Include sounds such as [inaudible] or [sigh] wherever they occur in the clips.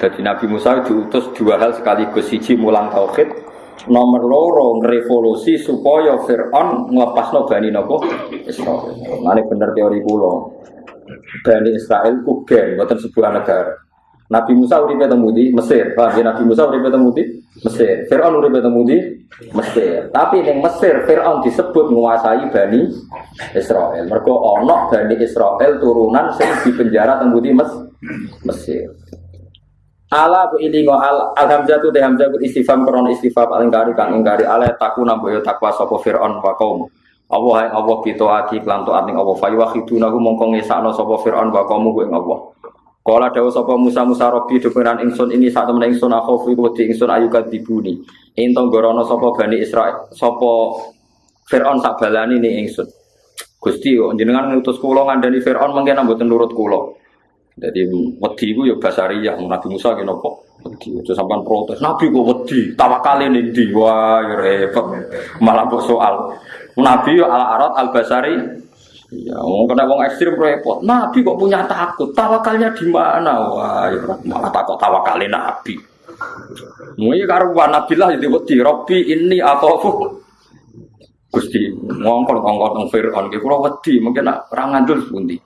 Jadi Nabi Musa diutus dua hal sekaligus siji mulang tauhid, nomor loro revolusi supaya Fir'aun no Bani nopo Israel. Ini bener teori kulo. Bani Israel ku gen, sebuah negara. Nabi Musa uripe temu di Mesir. Paham ya Nabi Musa uripe temu di Mesir. Firaun uripe temu di Mesir. Tapi ning Mesir Firaun disebut menguasai Bani Israel. Mergo ana Bani Israel turunan sing dipenjara temu di Mes Mesir. Ala bu ilingo al alhamzatu teh hamzah istifham kron istifham alingkari kang ingkari ala taku namboyo takwa sapa Firaun wa kaum. Allah yang Allah ati klan taat ning Allah fa yuhidunahu mongko ngesakno sapa Firaun wa kaum ing Allah. Kala dawa sapa Musa Musa Robi duperan ingsun ini saat temen ingsun aku iku wedi ingsun ayu kadibuni. Entong gorono sapa Bani Israil sapa Fir'aun sak balani ning ingsun. Gusti jenengan ngutus kula ngandani Fir'aun mengke mboten nurut kula. Jadi wedi iku yo basariyah Nabi Musa ki napa? Wedi. Aja sampean protes. Nabi kok wedi, tawakale ning ndi? Wah, yo repot. Malah kok soal. Nabi yo ala arat al basari Iya, mau kena wong ekstrim repot. Nabi kok punya takut? Tawakalnya di mana? Wah, ya, malah takut tawakalnya Nabi. Mui karuan Nabi lah jadi wedi. Robi ini atau Gusti ngongkol ngongkol nang Fir'aun kula wedi mungkin nak ngandul pundi.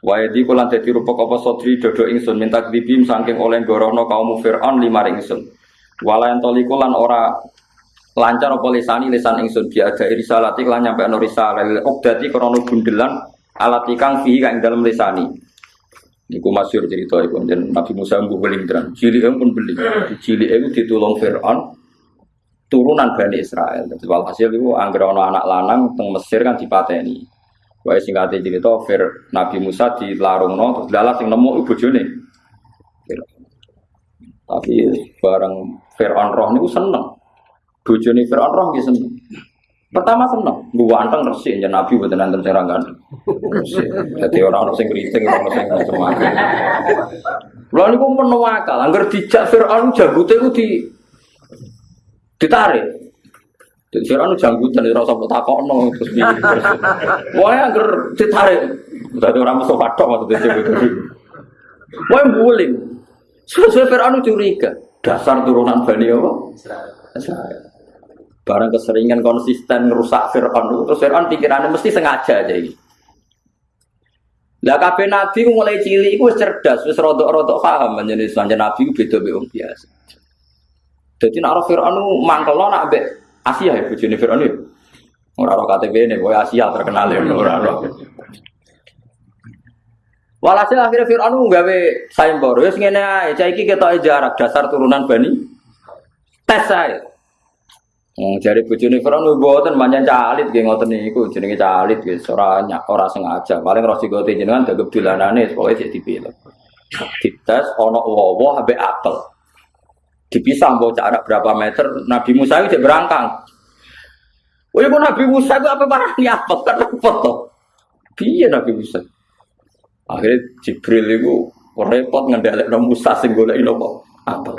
Wae di kula dadi rupa apa sodri dodo ingsun minta dibim saking oleh gorono kaum Fir'aun lima ingsun. Walayan toliku ora lancar apa lisani lisan ingsun. Bi ada risalati lan nyampe ana risalah obdati krana bundelan alat ikang fihi kang dalam lisani. Niku masyhur cerita iku dan Nabi Musa mbuh beling tenan cilik pun beli. Cilik itu ditulung Firaun turunan Bani Israel. Walhasil itu angger ana anak lanang teng Mesir kan dipateni Wae singkate cerita Fir Nabi Musa dilarungno terus dalah sing nemu bojone tapi bareng Fir'aun roh niku seneng bojone Firaun roh nggih seneng. Pertama seneng, gua anteng resik ya Nabi buat nanti serangan. Jadi orang orang sing keriting, orang sing macam-macam. Lalu niku penuh akal, angger dijak Firaun janggut itu di ditarik. Jadi Firaun janggut dan rasa takokno terus piye. Wae angger ditarik. Dadi orang musuh patok maksudnya gitu. Wae guling. Sesuai Firaun curiga, dasar turunan Bani apa? Barang keseringan konsisten rusak Fir'aun terus Fir'aun pikirannya mesti sengaja aja ini. Lah kabeh nabi mulai cilik iku cerdas, wis rodok-rodok paham menjadi sanjane nabi ku beda mbek biasa. Jadi nak Fir'aun mangkel nak Asia ya bojone Fir'aun itu. Ora ora KTP ini, boy Asia terkenal ya ora ora. Walhasil akhirnya Fir'aun nggawe sayembara, wis ngene ae, cah iki ketok jarak dasar turunan Bani. Tes saya. Hmm, jari bojone Firaun mboten manjan calit nggih ngoten niku jenenge calit wis ora ora sengaja. Paling roh sigote jenengan gagep dolanane pokoke sik dipilih. Dites ana wowo ambek apel. Dipisah mbok jarak berapa meter Nabi Musa itu berangkang. Oh ibu Nabi Musa itu apa marah ni apel kan repot to. Piye Nabi Musa? Akhirnya Jibril itu repot ngendalekno Musa sing golek nopo apel.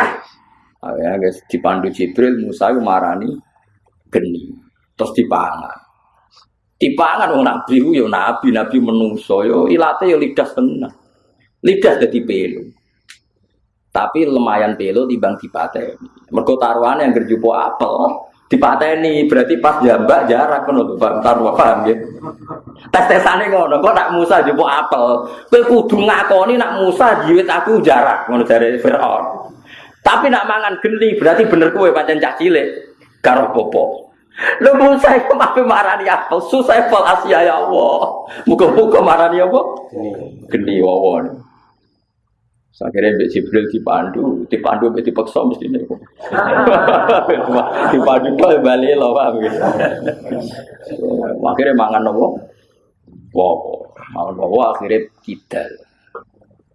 Akhirnya guys dipandu Jibril Musa itu marani geni terus dipangan dipangan wong nabi ku yo nabi nabi menungso yo ilate yo lidah tenang lidah jadi pelu tapi lumayan pelu timbang dipateni mergo taruhan yang gerjupo apel dipateni berarti pas jambak jarak kan lho Pak taruh paham ya tes tesane ngono kok nak Musa jupo apel kowe kudu ngakoni nak Musa jiwit aku jarak ngono dari Firaun tapi nak mangan geni berarti bener kowe pancen cah cilik karo popo. Lu Musa itu mafi marani apa? Susah pol Asia ya Allah. Muka-muka marani apa? Geni wawon. Akhirnya Mbak Jibril dipandu, dipandu Mbak dipaksa mesti ini. [laughs] dipandu kok balik loh pak. Akhirnya mangan apa? Wow, mangan wow akhirnya kita.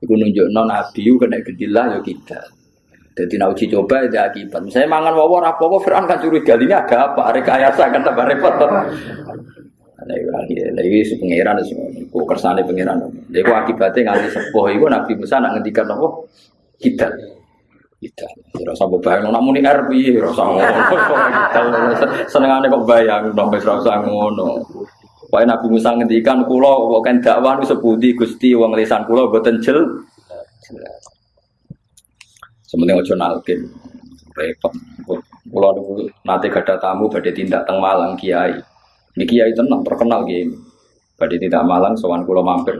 Iku nunjuk non nabi kena gedilah ya kita. Jadi nak uji coba ada akibat. Misalnya mangan wawor apa apa Fir'aun kan curiga ini ada apa? Rekayasa kan tambah repot. Lagi lagi lagi si pangeran semua. Ku kersane pangeran. Jadi ku akibatnya nganti sepuh itu Nabi Musa nak ngendikan apa? Kita. Kita. Rasa bebayang namun ini RP, rasa ngono. Senengane kok bayang sampai rasa ngono. Wae Nabi Musa ngendikan kula kok kan dakwah sepundi Gusti wong lisan kula boten jel. Sementing ojo nalkin. Repot. Pulau niku nate gada tamu badhe tindak teng Malang kiai. Ini kiai tenang terkenal kiai. Badhe tindak Malang sowan kula mampir.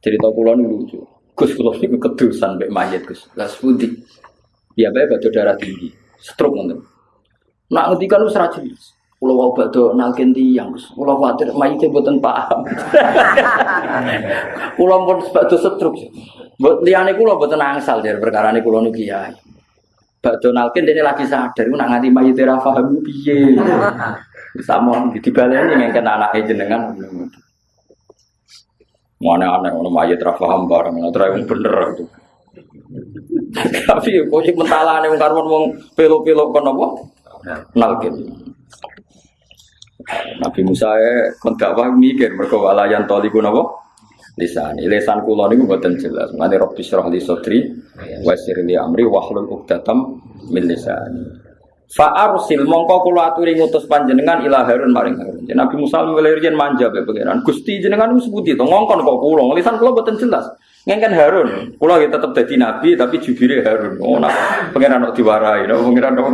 Cerita niku lucu. Gus kula niku kedusan mek mayit Gus. Lah sepundi? Ya bae badhe darah tinggi. Stroke ngoten. Nak ngendikan wis ra jelas. Kulo wau badhe nalkin tiyang, Gus. Kulo kuwatir mayite mboten paham. [laughs] Kulo pun badhe stroke. Mbok liyane kula mboten angsal perkara niku kula niku kiai. Bak Donalkin dene lagi sadar nak nganti mayit ora paham piye. Sama dibaleni ngengken anake jenengan. Mana aneh ono mayit ora paham bareng ora yang bener itu. Tapi kok sing mentalane wong karwan wong pelo-pelo kon apa? Nalkin. Nabi Musa e kon dakwah mikir mergo walayan toliku napa? lisan. Lisan kula niku mboten jelas. Mane Rabbi syrah li sadri wa li amri wahlul 'uqdatam min lisani. Fa arsil mongko kula aturi ngutus panjenengan ila Harun maring Harun. Nabi Musa riyen manja be pangeran. Gusti jenengan wis sebuti to ngongkon kok kula. Lisan kula mboten jelas. Ngengken Harun. Kula ya tetep dadi nabi tapi jubire Harun. Oh nah pangeran kok diwarai, no pangeran kok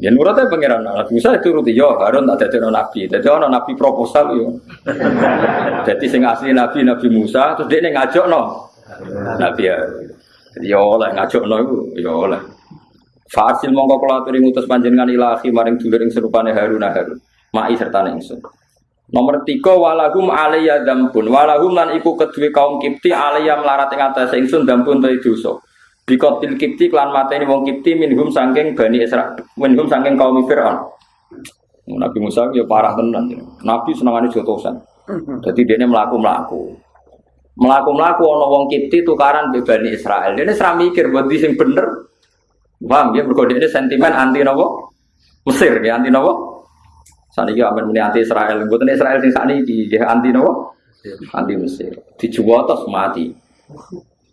Ya nurutnya pangeran Nabi Musa itu ruti yo Harun tak jadi nabi, jadi orang nabi proposal yo. jadi sing asli nabi Nabi Musa terus dia ngajak no Nabi. Jadi yo oleh ngajak no itu yo oleh. Fasil mongko kula aturi ngutus panjenengan ilahi maring dulur ing serupane Harun Harun. Mai serta ningsun. Nomor tiga walahum alaiya dambun walahum lan iku kedue kaum kipti alaiya melarat ing atas ingsun dambun ta dosa. Bikotil kipti klan mateni wong kipti minhum sangking bani Isra minhum sangking kaum Fir'aun. Nabi Musa ya parah tenan. Nabi senengane jotosan. Jadi dia melaku melaku. Melaku melaku ono wong kipti tukaran be bani Israel. Dia serah mikir buat sing bener. Paham ya? Mergo ini sentimen anti nopo Mesir ya anti nopo. Saniki amen muni anti Israel. Mboten Israel sing sakniki ya anti nopo? Anti Mesir. Dijual terus mati.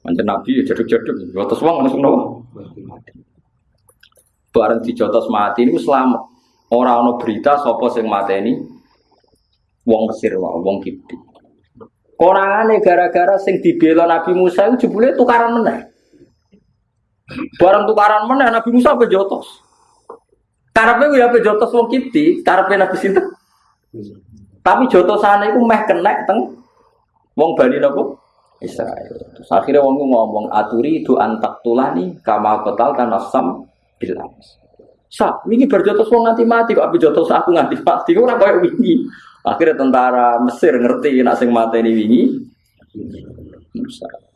Manjen Nabi ya jaduk-jaduk, jotos wong langsung nopo. Bareng dijotos mati ini selamat. Orang ono berita sopo sing mateni wong Mesir wae, wong Kipti. Konangane gara-gara sing dibela Nabi Musa itu jebule tukaran meneh. Barang tukaran meneh Nabi Musa apa jotos. Karepe ya apa jotos wong Kipti, karepe Nabi sinten? Tapi jotosane iku meh kenek teng wong Bani napa? Israel. Terus akhirnya wong ngomong aturi itu antak tulani kama kotal kan asam bilang. Sa, ini berjotos wong nganti mati kok api jotos aku nganti mati ora koyo wingi. Akhirnya tentara Mesir ngerti nak sing ini wingi. Musa.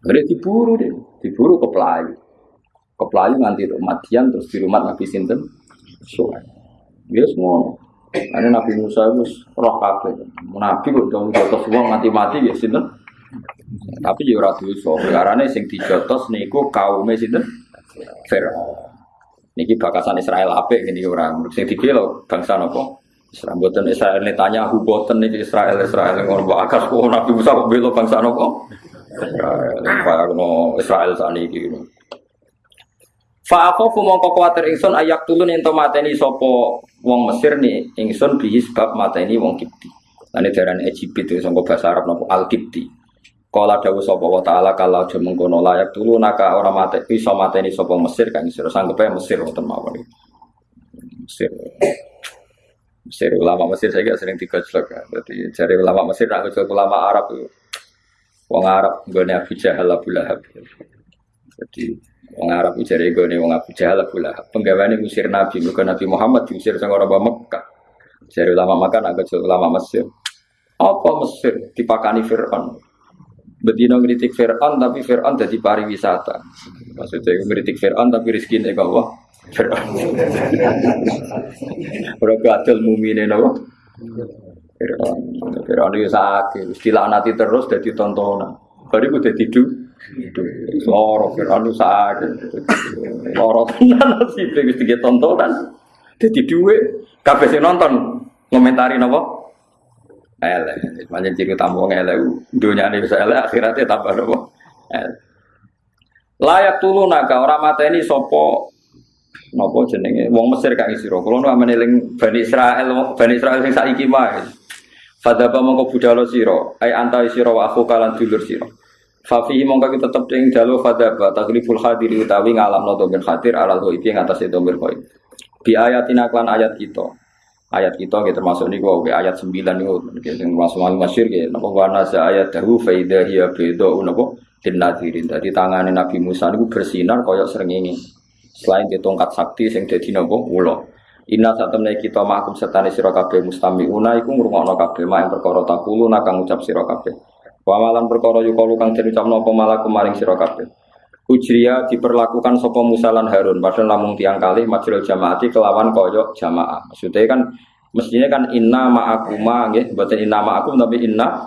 Akhirnya diburu deh, diburu ke Pelayu. Ke Pelayu nganti Madian terus di rumah Nabi Sinten. Soal. Dia semua. Ini Nabi Musa itu roh kabeh. Nabi kok dong jotos wong mati-mati ya sinten. Tapi ya ora dosa. Karena sing dijotos niku kaume sinten? Firaun. Niki bakasan Israel apik ngene orang sing dibela bangsa napa? Israel boten Israel tanya hu boten niki Israel Israel ngono akas kok Nabi Musa kok bela bangsa napa? Israel. Israel saniki. Fa aku mongko ayak tulun ento mateni sapa wong Mesir nih ingsun bihi sebab mateni wong Kipti. Lan daran Egypt itu sangko bahasa Arab napa Al-Kipti. Kala dawuh sapa wa taala kalau aja mengkono layak tulu naka ora mate iso mateni sapa Mesir kang sira sanggup ae Mesir wonten mawon. Mesir. Mesir ulama Mesir saya sering digojlok ya. Berarti cari ulama Mesir nak ulama Arab itu. Wong Arab nggone Abu Jahal Abu Lahab. Jadi wong Arab cari nggone wong Abu Jahal Abu Lahab. Penggaweane ngusir Nabi, bukan Nabi Muhammad diusir sang orang Mekah. Cari ulama Mekah nak gojlok ulama Mesir. Apa Mesir dipakani Fir'aun? Bedino ngeritik Fir'aun tapi Fir'aun jadi pariwisata. Maksudnya ngeritik Fir'aun tapi rezeki ini Allah. Fir'aun. [laughs] Berarti adil mumine nopo. Fir'aun. Fir'aun itu sakit. nanti terus jadi tontonan. Baru gue jadi du. Loro Fir'aun itu sakit. Loro tenan sih. Begitu tontonan. Jadi duit. Kabeh sing nonton ngomentari nopo elek. Macam ciri tamu elek, ini bisa elek, akhiratnya tambah nopo. Layak tulu naga orang mata ini sopo nopo jenenge wong Mesir kang sira. Kulo nu amene Bani Israel, Bani Israel sing saiki wae. Fadaba mongko budalo sira, ai antai sira wa aku kalan dulur sira. Fafihi mongko kita tetep ing dalu fadzaba tagliful hadiri utawi ngalamno domir hadir alal ghaibi ing atase domir ghaib. Bi ayatina klan ayat kita. Ayat kita gitu termasuk niku ayat 9 niku sing masuk masyhur gitu napa wa nasa ayat dahu fa idza hiya beda napa dinadirin. Dadi tangane Nabi Musa niku bersinar kaya srengenge. Selain di tongkat sakti sing dadi napa ula. Inna satemne kita makum sertane sira kabeh mustamiuna iku ngrungokno kabeh mak perkara takulu nakang ngucap sira kabeh. Wa malan perkara yukalu kang den ucapno apa malaku maring sira kabeh. Ujriya diperlakukan sapa Musa lan Harun padahal namung tiang kali majrul jamaati kelawan koyok jamaah. Maksudnya kan mestinya kan inna ma'akuma nggih, mboten inna ma'akum tapi inna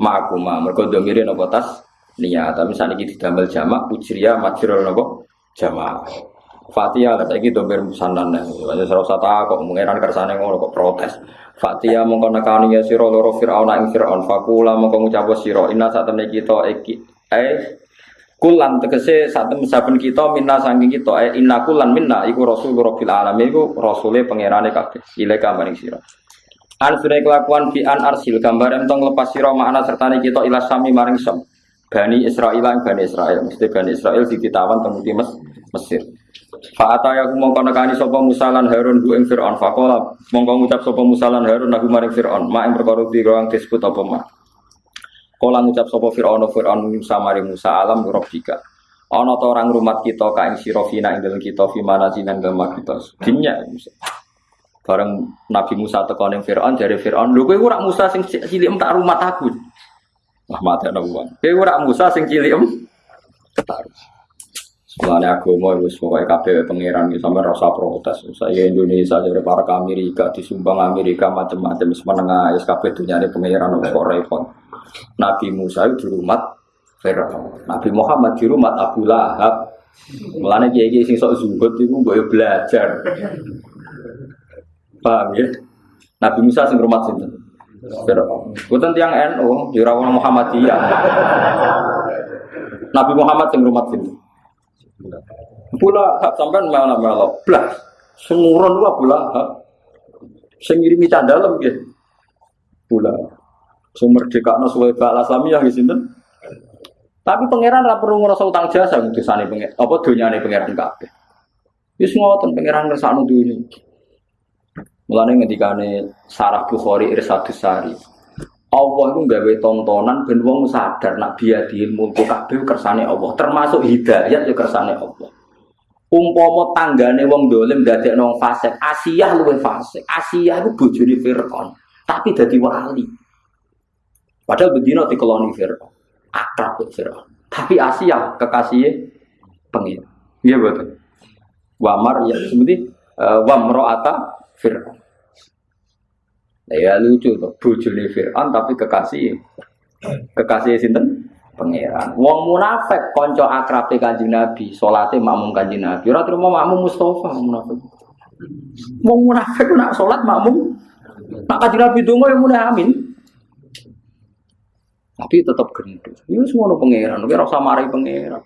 ma'akuma. Mergo domire napa tas niat. Tapi saniki didamel jamak ujriya majrul napa jamaah. Fatihah lah saiki domir musannan. Wis ora usah kok mengeran kersane ngono kok protes. Fatia mongko nekani ya sira loro Firaun ing Firaun fakula mongko ngucap sira inna sak temne kita iki eh kulan tegese sak temne saben kita minna saking kita eh inna kulan minna iku rasul rabbil alamin iku rasule pangerane kabeh ilaika maring sira An surai kelakuan fi an arsil gambar entong lepas sira makna sertane kita ila sami maring sam Bani Israel ing Bani Israel mesti Bani Israel ditawan temu Mes Mesir Fa'ata ya mongko nekani sapa Musa lan Harun bu ing Firaun. Faqala mongko ngucap sapa Musa Harun aku maring Firaun. Mak ing perkara dira disebut apa mak Kala ngucap sapa Firaun Firaun Musa maring Musa alam rabbika. Ana ta orang rumat kita ka ing sira ing kita fi manajinan dalem kita? Dinya bareng Nabi Musa teko ning Firaun jare Firaun lho kowe ora Musa sing cilik tak rumat aku? Lah mate ana wong. Kowe ora Musa sing cilik tak Soalnya agama itu sebagai kabeh pangeran sampai rasa protes. Saya Indonesia dari para ke Amerika disumbang Amerika macam-macam menengah es kabeh dunia ini pangeran kok repot. Nabi Musa itu di rumah Fir'aun. Nabi Muhammad di rumah Abu Lahab. Mulane kiai sing sok zuhud itu boleh belajar. Paham ya? Nabi Musa sing rumah sinten? Fir'aun. Bukan tiang NU, di Muhammadiyah. Nabi Muhammad sing rumah sinten? Pula hak sampean mana melok blas. Semurun gua pula hak. Sing ngirimi candalem nggih. Pula. Sumber dekakno suwe bak Islamiyah nggih sinten? Tapi pangeran ra perlu ngrasa utang jasa ngudusane pengen apa donyane pangeran kabeh. Wis ngoten pangeran ngersakno dunya. Mulane ngendikane Sarah Bukhari Irsadus Sari. Allah itu gawe tontonan ben wong sadar nak biadil mulku kabeh kersane Allah, termasuk hidayat ya kersane Allah. Umpama tanggane wong dolim dadekno wong fasik, Asiyah luwe fasik. Asiyah itu bojone Firaun, tapi dadi wali. Padahal bedino dikeloni Firaun, akrab Firaun. Tapi Asiyah kekasihnya pengin. Iya betul. Wamar ya seperti uh, wamroata Firaun. Ya lucu tuh, bujuni Fir'aun tapi kekasih kekasih sinten pangeran. Wong munafik konco akrab kanjeng Nabi, salate makmum kanjeng Nabi. Ora terima makmum Mustafa munafik. Wong munafik nak salat makmum nak kanjeng Nabi donga yang muni amin. Tapi tetap gendut. Ini semua pangeran, ora usah mari pangeran.